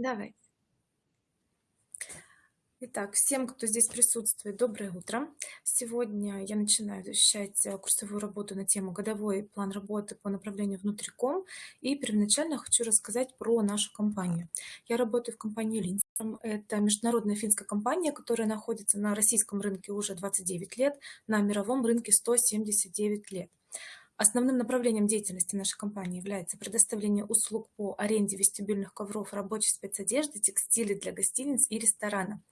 Давай. Итак, всем, кто здесь присутствует, доброе утро. Сегодня я начинаю защищать э, курсовую работу на тему «Годовой план работы по направлению внутриком». И первоначально хочу рассказать про нашу компанию. Я работаю в компании Линстром. Это международная финская компания, которая находится на российском рынке уже 29 лет, на мировом рынке 179 лет. Основным направлением деятельности нашей компании является предоставление услуг по аренде вестибюльных ковров, рабочей спецодежды, текстиля для гостиниц и ресторана.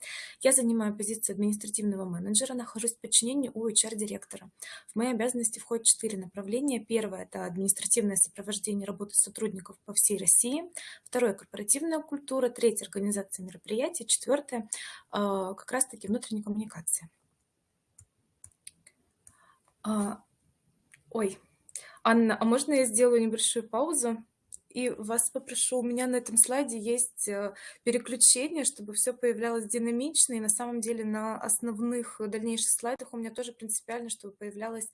Я занимаю позицию административного менеджера, нахожусь в подчинении у HR-директора. В мои обязанности входят четыре направления. Первое – это административное сопровождение работы сотрудников по всей России. Второе – корпоративная культура. Третье – организация мероприятий. Четвертое – как раз-таки внутренняя коммуникация. А, ой, Анна, а можно я сделаю небольшую паузу? И вас попрошу, у меня на этом слайде есть э, переключение, чтобы все появлялось динамично. И на самом деле на основных дальнейших слайдах у меня тоже принципиально, чтобы появлялось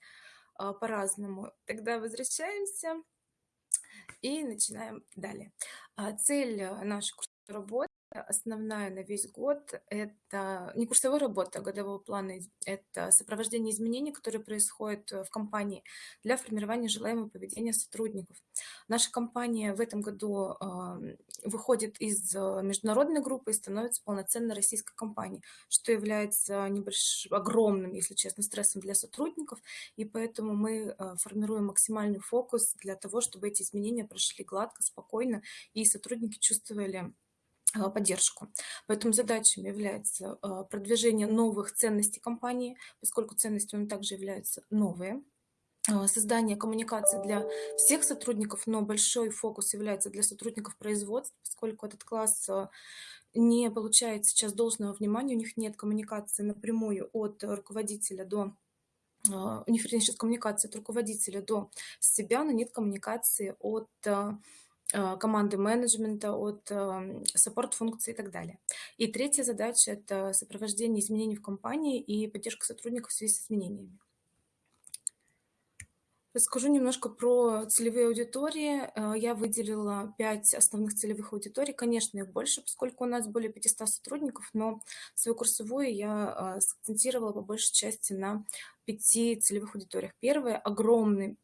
а, по-разному. Тогда возвращаемся и начинаем далее. А, цель э, нашей работы основная на весь год – это не курсовая работа, а годового плана, это сопровождение изменений, которые происходят э, в компании для формирования желаемого поведения сотрудников. Наша компания в этом году выходит из э, международной группы и становится полноценной российской компанией, что является небольшим, огромным, если честно, стрессом для сотрудников, и поэтому мы э, формируем максимальный фокус для того, чтобы эти изменения прошли гладко, спокойно, и сотрудники чувствовали поддержку. Поэтому задачами является а, продвижение новых ценностей компании, поскольку ценности у также являются новые, а, создание коммуникации для всех сотрудников, но большой фокус является для сотрудников производства, поскольку этот класс не получает сейчас должного внимания, у них нет коммуникации напрямую от руководителя до у них, вернее, сейчас коммуникация от руководителя до себя, но нет коммуникации от команды менеджмента, от саппорт-функций и так далее. И третья задача – это сопровождение изменений в компании и поддержка сотрудников в связи с изменениями. Расскажу немножко про целевые аудитории. Э, я выделила пять основных целевых аудиторий. Конечно, их больше, поскольку у нас более 500 сотрудников, но свою курсовую я э, сакцентировала по большей части на пяти целевых аудиториях. Первое – огромный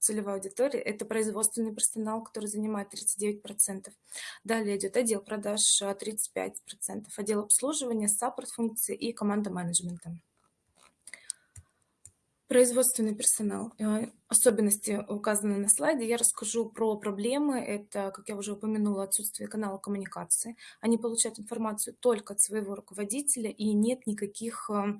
целевая аудитория – это производственный персонал, который занимает 39%. Далее идет отдел продаж 35%, отдел обслуживания, саппорт-функции и команда менеджмента. Производственный персонал. Э, особенности указаны на слайде. Я расскажу про проблемы. Это, как я уже упомянула, отсутствие канала коммуникации. Они получают информацию только от своего руководителя, и нет никаких э,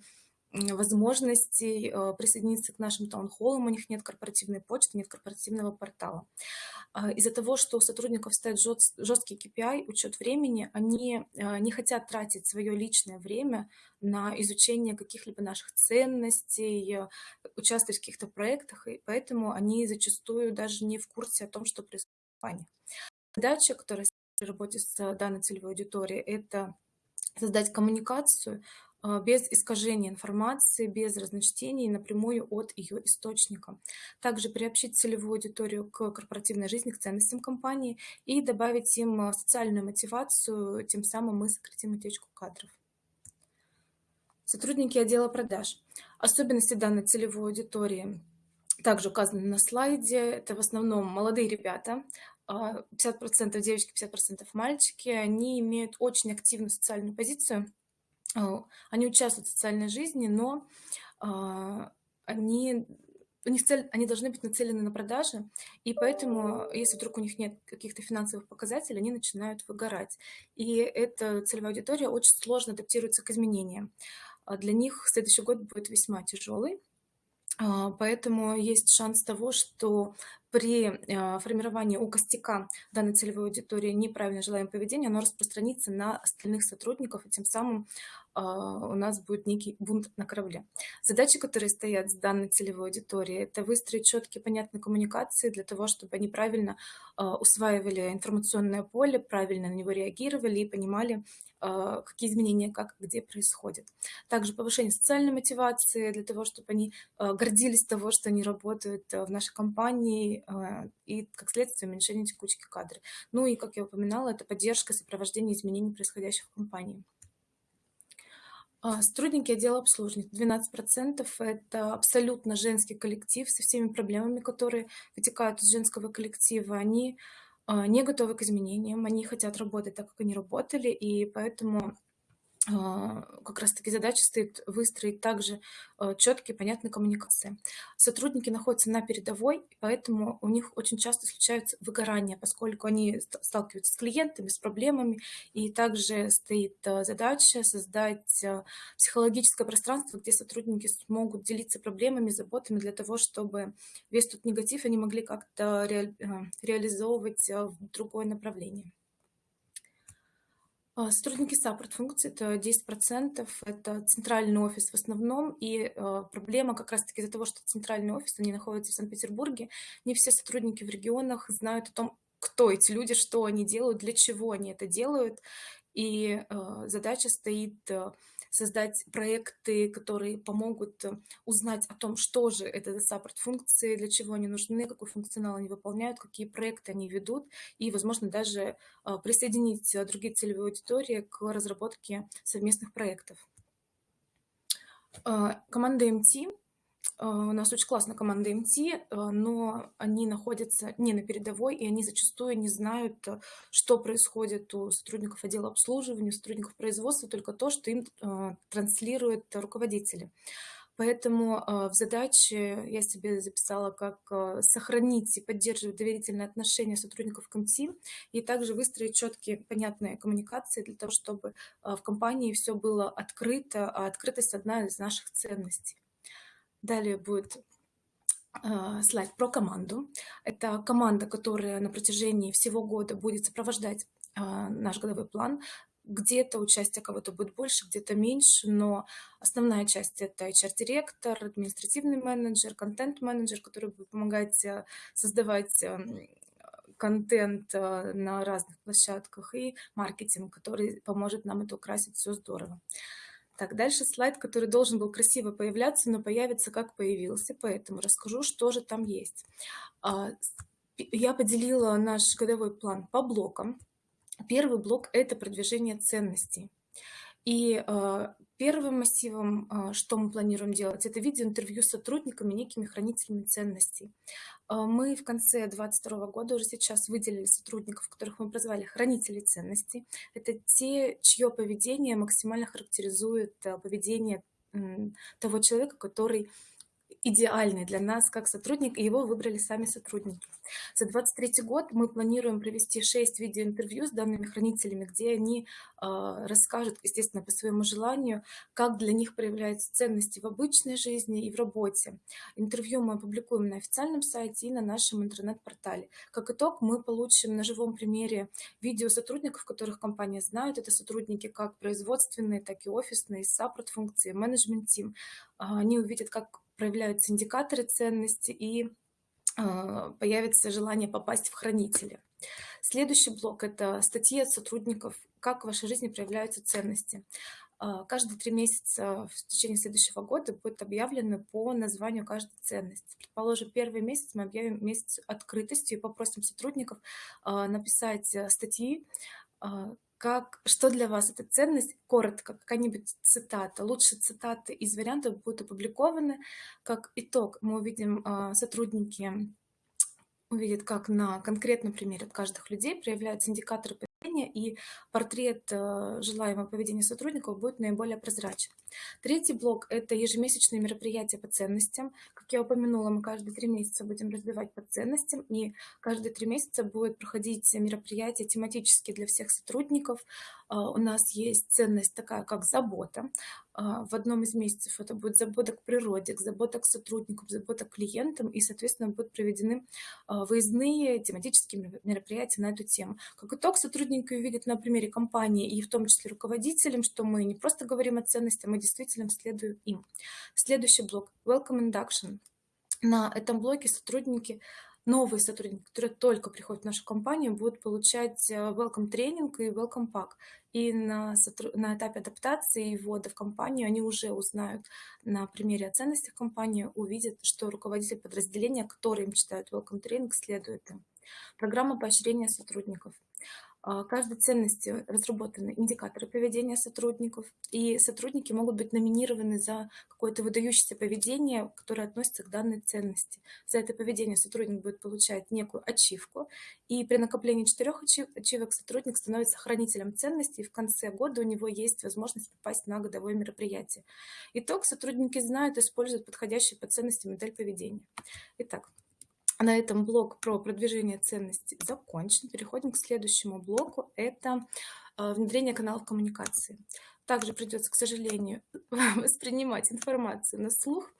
возможностей э, присоединиться к нашим таунхоллам, у них нет корпоративной почты, нет корпоративного портала. А, из-за того, что у сотрудников стоит жесткий KPI, учет времени, они э, не хотят тратить свое личное время на изучение каких-либо наших ценностей, э, участвовать в каких-то проектах, и поэтому они зачастую даже не в курсе о том, что происходит в компании. Задача, которая в работе с данной целевой аудиторией, это создать коммуникацию, без искажения информации, без разночтений напрямую от ее источника. Также приобщить целевую аудиторию к корпоративной жизни, к ценностям компании и добавить им а, социальную мотивацию, тем самым мы сократим утечку кадров. Сотрудники отдела продаж. Особенности данной целевой аудитории также указаны на слайде. Это в основном молодые ребята, 50% а, девочки, 50% мальчики. Они имеют очень активную социальную позицию, а, они участвуют в социальной жизни, но а, они, у них цель, они должны быть нацелены на продажи, и поэтому, если вдруг у них нет каких-то финансовых показателей, они начинают выгорать. И эта целевая аудитория очень сложно адаптируется к изменениям. А для них следующий год будет весьма тяжелый, Поэтому есть шанс того, что при формировании у костяка данной целевой аудитории неправильное желаемое поведение, оно распространится на остальных сотрудников, и тем самым а, у нас будет некий бунт на корабле. Задачи, которые стоят с данной целевой аудиторией, это выстроить четкие, понятные коммуникации для того, чтобы они правильно а, усваивали информационное поле, правильно на него реагировали и понимали, какие изменения, как, где происходят. Также повышение социальной мотивации для того, чтобы они гордились того, что они работают в нашей компании, и, а, как следствие, уменьшение текучки кадров. Ну и, как я упоминала, это поддержка сопровождения изменений, происходящих в компании. А, сотрудники отдела обслуживания. 12% – это абсолютно женский коллектив со всеми проблемами, которые вытекают из женского коллектива. Они а, не готовы к изменениям, они хотят работать так, как они работали, и поэтому как раз-таки задача стоит выстроить также а, четкие, понятные коммуникации. Сотрудники находятся на передовой, поэтому у них очень часто случаются выгорания, поскольку они сталкиваются с клиентами, с проблемами, и также стоит а, задача создать психологическое пространство, где сотрудники смогут делиться проблемами, заботами для того, чтобы весь тот негатив они могли как-то ре, реализовывать в другое направление. А, сотрудники саппорт-функции– это 10%, это центральный офис в основном, и э, проблема как раз-таки из-за того, что центральный офис, они находятся в Санкт-Петербурге, не все сотрудники в регионах знают о том, кто эти люди, что они делают, для чего они это делают, и э, задача стоит создать проекты, которые помогут э, узнать о том, что же это за саппорт-функции, для чего они нужны, какой функционал они выполняют, какие проекты они ведут, и, возможно, даже а, присоединить э, другие целевые аудитории к разработке совместных проектов. Команда а, у нас очень классная команда МТ, а, но они находятся не на передовой, и они зачастую не знают, а, что происходит у сотрудников отдела обслуживания, у сотрудников производства, только то, что им транслируют руководители. Поэтому в задаче я себе записала, как сохранить и поддерживать доверительные отношения сотрудников МТ и также выстроить четкие, понятные коммуникации для того, чтобы в компании все было открыто, а открытость одна из наших ценностей. Далее будет э, слайд про команду. Это команда, которая на протяжении всего года будет сопровождать э, наш годовой план. Где-то участие кого-то будет больше, где-то меньше, но основная часть – это HR-директор, административный менеджер, контент-менеджер, который будет помогать э, создавать контент на разных площадках, и маркетинг, который поможет нам это украсить все здорово. Так, дальше слайд, который должен был красиво появляться, но появится как появился, поэтому расскажу, что же там есть. А, я поделила наш годовой план по блокам. Первый блок – это продвижение ценностей. И э, первым массивом, э, что мы планируем делать, это видеоинтервью с сотрудниками, некими хранителями ценностей. Э, мы в конце 2022 года уже сейчас выделили сотрудников, которых мы прозвали хранители ценностей. Это те, чье поведение максимально характеризует э, поведение того человека, который идеальный для нас как сотрудник, и его выбрали сами сотрудники. За 2023 год мы планируем провести 6 видеоинтервью с данными хранителями, где они э, расскажут, естественно, по своему желанию, как для них проявляются ценности в обычной жизни и в работе. Интервью мы опубликуем на официальном сайте и на нашем интернет-портале. Как итог, мы получим на живом примере видео сотрудников, которых компания знает. Это сотрудники как производственные, так и офисные, саппорт-функции, менеджмент-тим. Они увидят, как проявляются индикаторы ценности и а, появится желание попасть в хранители. Следующий блок – это статьи от сотрудников, как в вашей жизни проявляются ценности. А, каждые три месяца в течение следующего года будет объявлено по названию каждой ценности. Предположим, первый месяц мы объявим месяц открытости и попросим сотрудников а, написать э, статьи, как, что для вас эта ценность? Коротко, какая-нибудь цитата. Лучше цитаты из вариантов будут опубликованы. Как итог мы увидим, а, сотрудники увидят, как на конкретном примере от каждых людей проявляются индикаторы поведения, и портрет э, желаемого поведения сотрудников будет наиболее прозрачен. Третий блок – это ежемесячные мероприятия по ценностям. Как я упомянула, мы каждые три месяца будем разбивать по ценностям, и каждые три месяца будет проходить мероприятия тематические для всех сотрудников. А, у нас есть ценность такая, как забота. А, в одном из месяцев это будет забота к природе, к забота к сотрудникам, забота к клиентам, и, соответственно, будут проведены а, выездные тематические мероприятия на эту тему. Как итог, сотрудники увидят на примере компании и в том числе руководителям, что мы не просто говорим о ценностях, мы действительно следуем им. Следующий блок – Welcome Induction. На этом блоке сотрудники новые сотрудники, которые только приходят в нашу компанию, будут получать э, welcome тренинг и welcome pack. И на, на этапе адаптации и ввода в компанию они уже узнают на примере о ценностях компании, увидят, что руководитель подразделения, который им читает welcome тренинг, следует им. Программа поощрения сотрудников. А, каждой ценности разработаны индикаторы поведения сотрудников, и сотрудники могут быть номинированы за какое-то выдающееся поведение, которое относится к данной ценности. За это поведение сотрудник будет получать некую ачивку, и при накоплении четырех ачивок сотрудник становится хранителем ценностей, и в конце года у него есть возможность попасть на годовое мероприятие. Итог сотрудники знают используют подходящую по ценности модель поведения. Итак, на этом блок про продвижение ценностей закончен. Переходим к следующему блоку. Это э, внедрение каналов коммуникации. Также придется, к сожалению, воспринимать информацию на слух.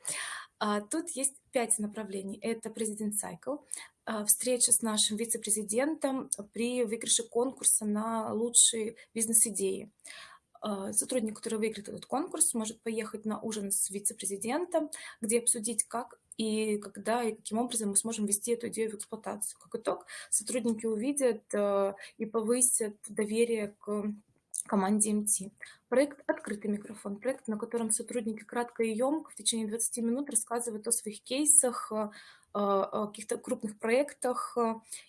А, тут есть пять направлений. Это президент Cycle, а, встреча с нашим вице-президентом при выигрыше конкурса на лучшие бизнес-идеи. А, сотрудник, который выиграет этот конкурс, может поехать на ужин с вице-президентом, где обсудить, как и когда и каким образом мы сможем ввести эту идею в эксплуатацию. Как итог, сотрудники увидят э, и повысят доверие к команде МТ. Проект «Открытый микрофон», проект, на котором сотрудники кратко и емко в течение 20 минут рассказывают о своих кейсах, э, о каких-то крупных проектах.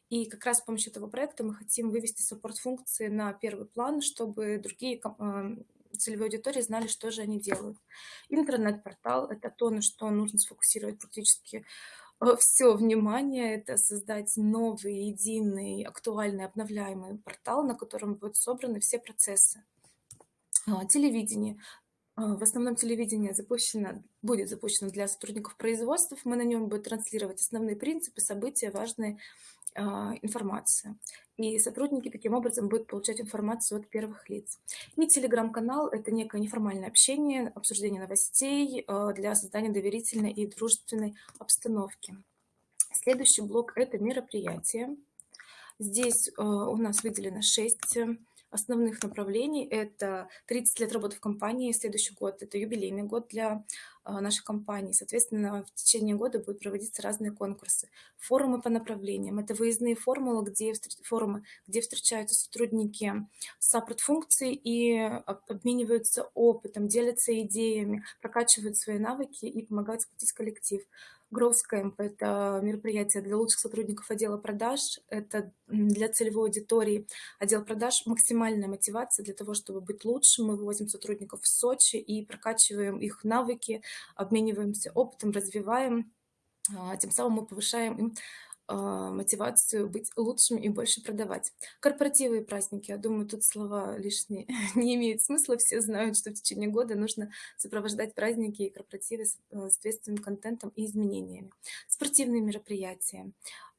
И как раз с помощью этого проекта мы хотим вывести саппорт-функции на первый план, чтобы другие э, целевой аудитории знали, что же они делают. Интернет-портал – это то, на что нужно сфокусировать практически э, все внимание, это создать новый, единый, актуальный, обновляемый портал, на котором будут собраны все процессы. А, телевидение. А, в основном телевидение запущено, будет запущено для сотрудников производств. Мы на нем будем транслировать основные принципы, события, важные а, информации. И сотрудники таким образом будут получать информацию от первых лиц. И телеграм-канал – это некое неформальное общение, обсуждение новостей а, для создания доверительной и дружественной обстановки. Следующий блок – это мероприятия. Здесь у нас выделено 6 основных направлений. Это 30 лет работы в компании, следующий год – это юбилейный год для а, нашей компании. Соответственно, в течение года будут проводиться разные конкурсы. Форумы по направлениям – это выездные формулы, где, форумы, где встречаются сотрудники саппорт-функций и обмениваются опытом, делятся идеями, прокачивают свои навыки и помогают сплотить коллектив. Growth это мероприятие для лучших сотрудников отдела продаж, это для целевой аудитории отдел продаж максимальная мотивация для того, чтобы быть лучшим. Мы вывозим сотрудников в Сочи и прокачиваем их навыки, обмениваемся опытом, развиваем. А, тем самым мы повышаем им мотивацию быть лучшим и больше продавать. Корпоративы и праздники, я думаю, тут слова лишние не имеют смысла. Все знают, что в течение года нужно сопровождать праздники и корпоративы с э, соответственным контентом и изменениями. Спортивные мероприятия.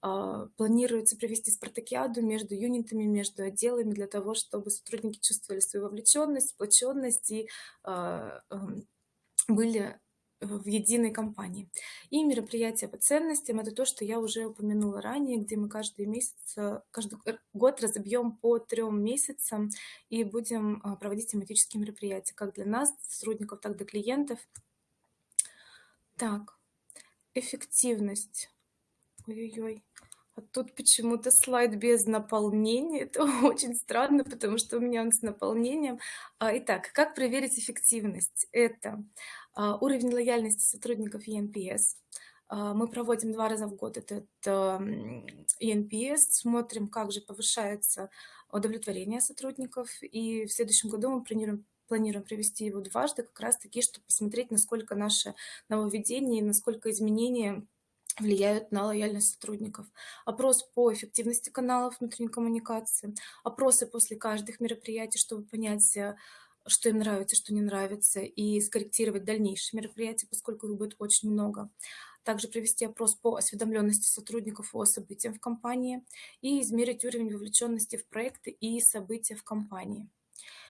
А, планируется провести спартакиаду между юнитами, между отделами для того, чтобы сотрудники чувствовали свою вовлеченность, сплоченность и а, эм, были в единой компании. И мероприятия по ценностям – это то, что я уже упомянула ранее, где мы каждый месяц, э, каждый год разобьем по трем месяцам и будем а, проводить тематические мероприятия, как для нас, сотрудников, так и для клиентов. Так, эффективность. Ой-ой-ой. А тут почему-то слайд без наполнения. Это очень странно, потому что у меня он с наполнением. А, итак, как проверить эффективность? Это а, уровень лояльности сотрудников ENPS. А, мы проводим два раза в год этот ENPS, смотрим, как же повышается удовлетворение сотрудников. И в следующем году мы планируем планируем провести его дважды, как раз таки, чтобы посмотреть, насколько наше нововведение, насколько изменения влияют на лояльность сотрудников. Опрос по эффективности каналов внутренней коммуникации, опросы после каждых мероприятий, чтобы понять, э, что им нравится, что не нравится, и скорректировать дальнейшие мероприятия, поскольку их будет очень много. Также провести опрос по осведомленности сотрудников о событиях в компании и измерить уровень вовлеченности в проекты и события в компании.